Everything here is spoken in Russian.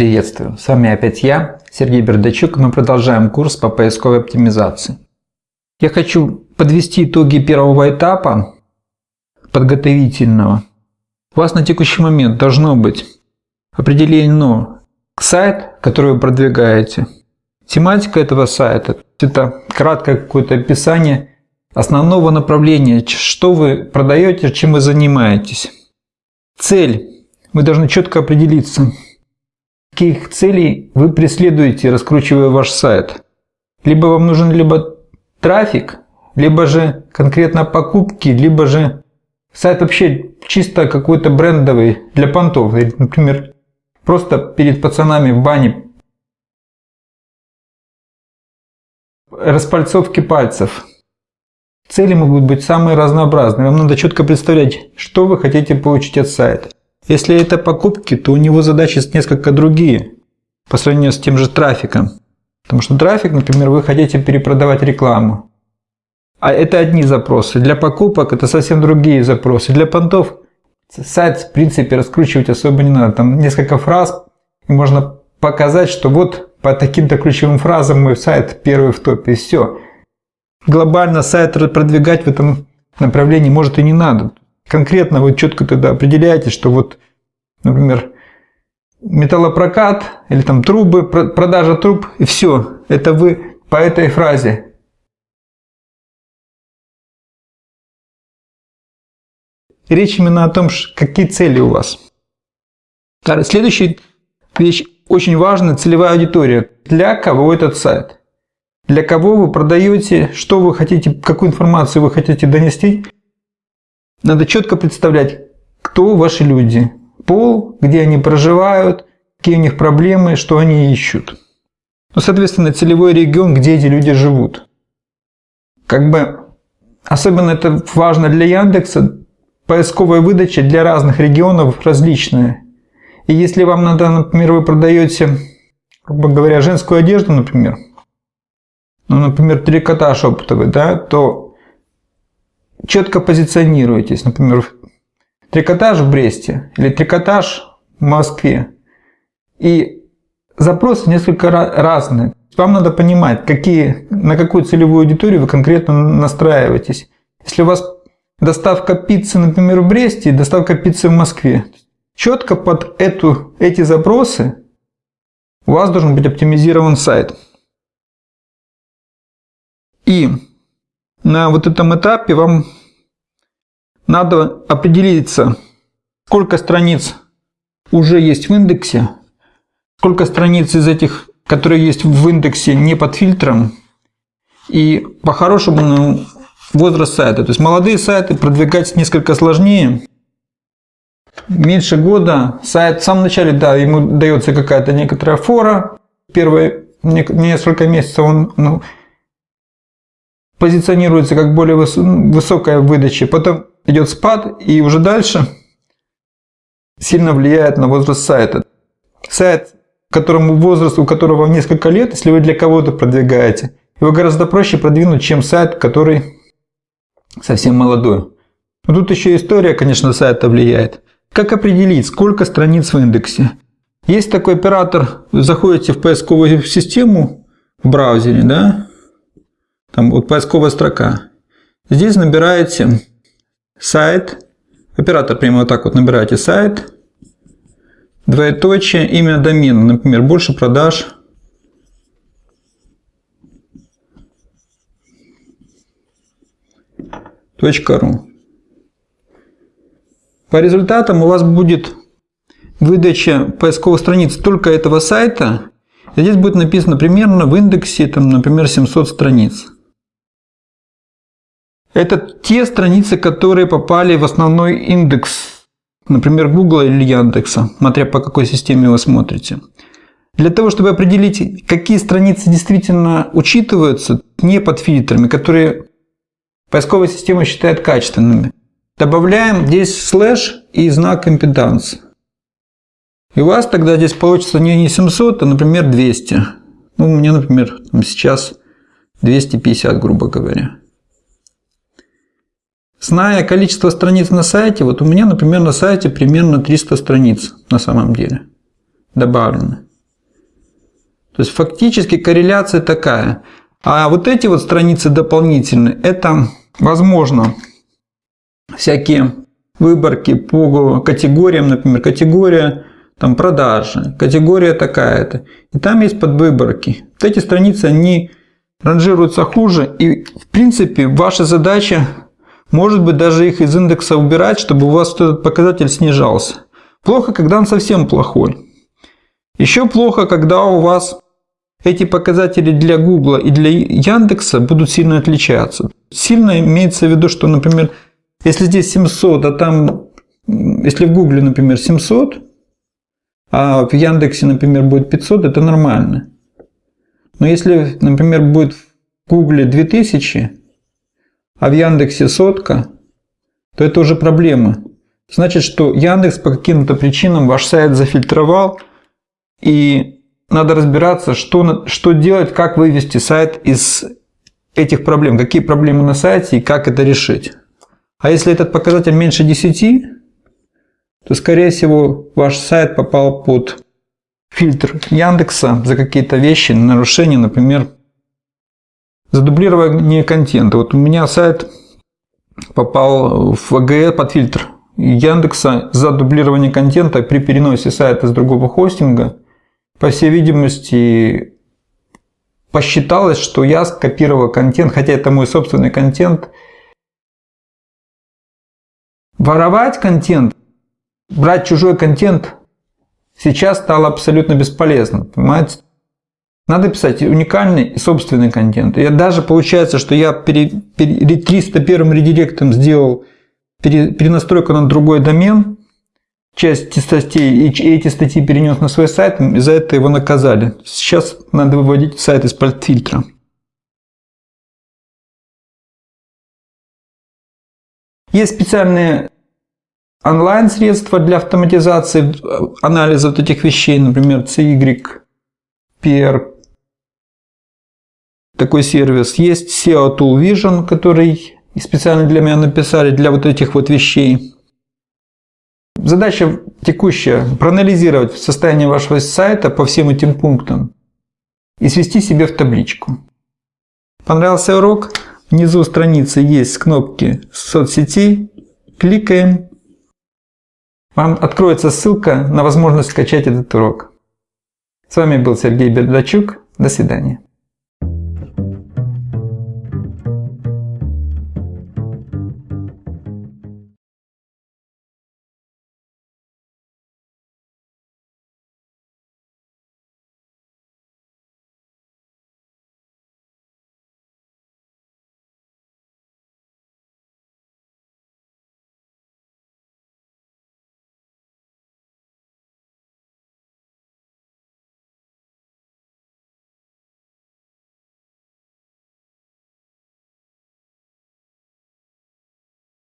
Приветствую! С вами опять я, Сергей Бердачук, и мы продолжаем курс по поисковой оптимизации. Я хочу подвести итоги первого этапа подготовительного. У вас на текущий момент должно быть определено сайт, который вы продвигаете, тематика этого сайта, это краткое какое-то описание основного направления, что вы продаете, чем вы занимаетесь. Цель. Вы должны четко определиться, каких целей вы преследуете, раскручивая ваш сайт. Либо вам нужен либо трафик, либо же конкретно покупки, либо же сайт вообще чисто какой-то брендовый для понтов. Например, просто перед пацанами в бане распальцовки пальцев. Цели могут быть самые разнообразные. Вам надо четко представлять, что вы хотите получить от сайта. Если это покупки, то у него задачи несколько другие по сравнению с тем же трафиком. Потому что трафик, например, вы хотите перепродавать рекламу. А это одни запросы. Для покупок это совсем другие запросы. Для понтов сайт в принципе раскручивать особо не надо. Там несколько фраз и можно показать, что вот по таким-то ключевым фразам мой сайт первый в топе и все. Глобально сайт продвигать в этом направлении может и не надо конкретно вы четко тогда определяете, что вот, например, металлопрокат или там трубы, продажа труб, и все. Это вы по этой фразе. Речь именно о том, какие цели у вас. Следующая вещь очень важная, целевая аудитория. Для кого этот сайт? Для кого вы продаете, что вы хотите, какую информацию вы хотите донести надо четко представлять, кто ваши люди, пол, где они проживают, какие у них проблемы, что они ищут. Ну, соответственно, целевой регион, где эти люди живут. Как бы, особенно это важно для Яндекса, поисковая выдача для разных регионов различная. И если вам надо, например, вы продаете, грубо говоря, женскую одежду, например, ну, например, трикотаж оптовый, да, то четко позиционируетесь. Например, трикотаж в Бресте или трикотаж в Москве. И запросы несколько разные. Вам надо понимать, какие, на какую целевую аудиторию вы конкретно настраиваетесь. Если у вас доставка пиццы, например, в Бресте, доставка пиццы в Москве, четко под эту, эти запросы у вас должен быть оптимизирован сайт. И на вот этом этапе вам надо определиться, сколько страниц уже есть в индексе, сколько страниц из этих, которые есть в индексе, не под фильтром, и по-хорошему ну, возраст сайта. То есть молодые сайты продвигать несколько сложнее. Меньше года сайт в самом начале, да, ему дается какая-то некоторая фора. Первые несколько месяцев он ну, позиционируется как более высокая выдача, потом идет спад и уже дальше сильно влияет на возраст сайта. Сайт, которому возраст, у которого несколько лет, если вы для кого-то продвигаете, его гораздо проще продвинуть, чем сайт, который совсем молодой. Но тут еще история, конечно, сайта влияет. Как определить, сколько страниц в индексе? Есть такой оператор, заходите в поисковую систему в браузере, да, там вот поисковая строка. Здесь набираете сайт, оператор прямо вот так вот набираете сайт, двоеточие, имя домена, например, больше продаж. .ру. По результатам у вас будет выдача поисковой страницы только этого сайта. здесь будет написано примерно в индексе, там, например, 700 страниц. Это те страницы, которые попали в основной индекс, например, Google или Яндекса, смотря по какой системе вы смотрите. Для того, чтобы определить, какие страницы действительно учитываются не под фильтрами, которые поисковая система считает качественными, добавляем здесь слэш и знак импеданс. И у вас тогда здесь получится не 700, а, например, 200. Ну, у меня, например, сейчас 250, грубо говоря. Зная количество страниц на сайте, вот у меня, например, на сайте примерно 300 страниц на самом деле добавлено. То есть фактически корреляция такая. А вот эти вот страницы дополнительные, это возможно всякие выборки по категориям, например, категория там продажи, категория такая-то. И там есть подвыборки. Вот эти страницы, они ранжируются хуже. И в принципе ваша задача, может быть, даже их из индекса убирать, чтобы у вас этот показатель снижался. Плохо, когда он совсем плохой. Еще плохо, когда у вас эти показатели для Гугла и для Яндекса будут сильно отличаться. Сильно имеется в виду, что, например, если здесь 700, а там, если в Гугле, например, 700, а в Яндексе, например, будет 500, это нормально. Но если, например, будет в Гугле 2000, а в Яндексе сотка, то это уже проблема. Значит, что Яндекс по каким-то причинам ваш сайт зафильтровал, и надо разбираться, что, что делать, как вывести сайт из этих проблем, какие проблемы на сайте и как это решить. А если этот показатель меньше 10, то, скорее всего, ваш сайт попал под фильтр Яндекса за какие-то вещи, нарушения, например, задублирование контента. Вот у меня сайт попал в АГС под фильтр Яндекса за дублирование контента при переносе сайта с другого хостинга. По всей видимости, посчиталось, что я скопировал контент, хотя это мой собственный контент. Воровать контент, брать чужой контент сейчас стало абсолютно бесполезно. Понимаете? Надо писать уникальный и собственный контент. И даже получается, что я перед 301 редиректом сделал перенастройку на другой домен, часть статей, и эти статьи перенес на свой сайт, и за это его наказали. Сейчас надо выводить сайт из-под фильтра. Есть специальные онлайн-средства для автоматизации анализа вот этих вещей, например, CYPR, такой сервис. Есть SEO Tool Vision, который специально для меня написали для вот этих вот вещей. Задача текущая – проанализировать состояние вашего сайта по всем этим пунктам и свести себе в табличку. Понравился урок? Внизу страницы есть кнопки соцсетей. Кликаем. Вам откроется ссылка на возможность скачать этот урок. С вами был Сергей Бердачук. До свидания.